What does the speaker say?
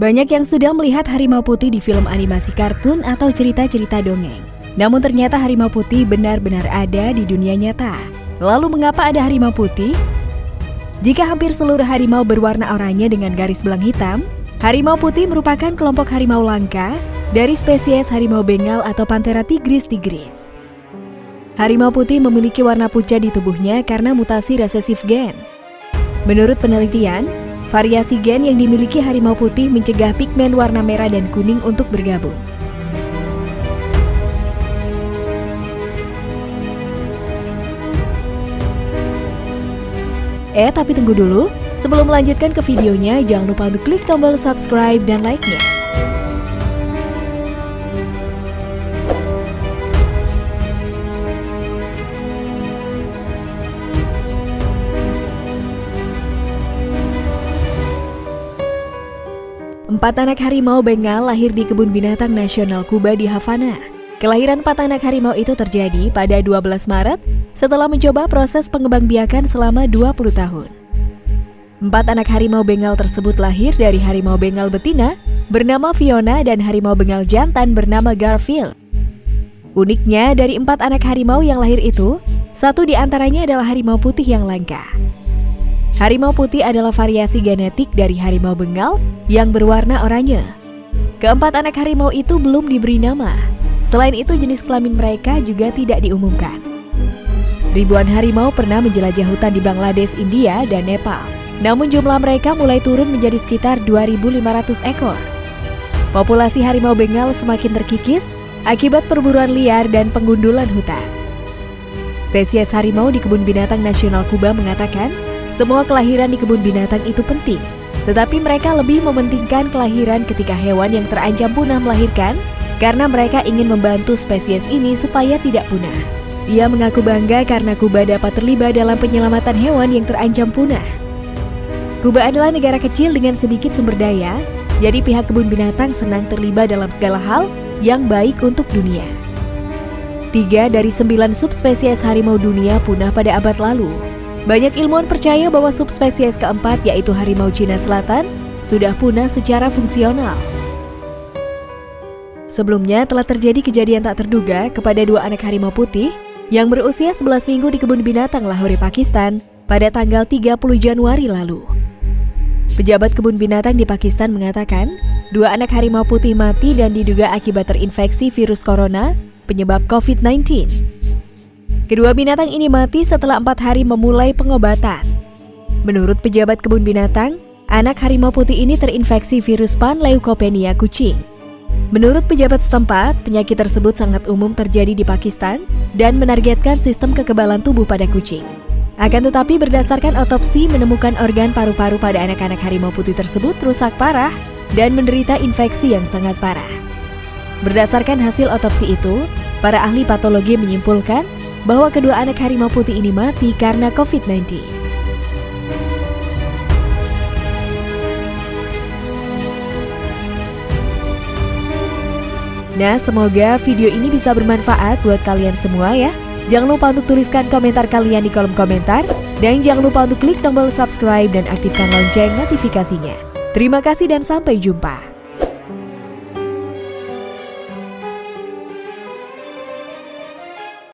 Banyak yang sudah melihat harimau putih di film animasi kartun atau cerita-cerita dongeng. Namun ternyata harimau putih benar-benar ada di dunia nyata. Lalu mengapa ada harimau putih? Jika hampir seluruh harimau berwarna oranye dengan garis belang hitam, harimau putih merupakan kelompok harimau langka dari spesies harimau bengal atau Panthera tigris tigris. Harimau putih memiliki warna pucat di tubuhnya karena mutasi resesif gen. Menurut penelitian, Variasi gen yang dimiliki harimau putih mencegah pigmen warna merah dan kuning untuk bergabung. Eh, tapi tunggu dulu. Sebelum melanjutkan ke videonya, jangan lupa untuk klik tombol subscribe dan like-nya. Empat anak harimau Bengal lahir di Kebun Binatang Nasional Kuba di Havana. Kelahiran empat anak harimau itu terjadi pada 12 Maret setelah mencoba proses pengembangbiakan selama 20 tahun. Empat anak harimau Bengal tersebut lahir dari harimau Bengal betina bernama Fiona dan harimau Bengal jantan bernama Garfield. Uniknya, dari empat anak harimau yang lahir itu, satu di antaranya adalah harimau putih yang langka. Harimau putih adalah variasi genetik dari harimau Bengal yang berwarna oranye. Keempat anak harimau itu belum diberi nama. Selain itu jenis kelamin mereka juga tidak diumumkan. Ribuan harimau pernah menjelajah hutan di Bangladesh, India, dan Nepal. Namun jumlah mereka mulai turun menjadi sekitar 2.500 ekor. Populasi harimau Bengal semakin terkikis akibat perburuan liar dan penggundulan hutan. Spesies harimau di Kebun Binatang Nasional Kuba mengatakan semua kelahiran di kebun binatang itu penting, tetapi mereka lebih mementingkan kelahiran ketika hewan yang terancam punah melahirkan karena mereka ingin membantu spesies ini supaya tidak punah. Ia mengaku bangga karena Kuba dapat terlibat dalam penyelamatan hewan yang terancam punah. Kuba adalah negara kecil dengan sedikit sumber daya, jadi pihak kebun binatang senang terlibat dalam segala hal yang baik untuk dunia. Tiga dari sembilan subspesies harimau dunia punah pada abad lalu, banyak ilmuwan percaya bahwa subspesies keempat yaitu harimau Cina Selatan sudah punah secara fungsional. Sebelumnya telah terjadi kejadian tak terduga kepada dua anak harimau putih yang berusia 11 minggu di kebun binatang Lahore, Pakistan pada tanggal 30 Januari lalu. Pejabat kebun binatang di Pakistan mengatakan, dua anak harimau putih mati dan diduga akibat terinfeksi virus corona penyebab COVID-19. Kedua binatang ini mati setelah empat hari memulai pengobatan. Menurut pejabat kebun binatang, anak harimau putih ini terinfeksi virus panleukopenia kucing. Menurut pejabat setempat, penyakit tersebut sangat umum terjadi di Pakistan dan menargetkan sistem kekebalan tubuh pada kucing. Akan tetapi berdasarkan otopsi menemukan organ paru-paru pada anak-anak harimau putih tersebut rusak parah dan menderita infeksi yang sangat parah. Berdasarkan hasil otopsi itu, para ahli patologi menyimpulkan bahwa kedua anak harimau putih ini mati karena COVID-19. Nah, semoga video ini bisa bermanfaat buat kalian semua ya. Jangan lupa untuk tuliskan komentar kalian di kolom komentar. Dan jangan lupa untuk klik tombol subscribe dan aktifkan lonceng notifikasinya. Terima kasih dan sampai jumpa.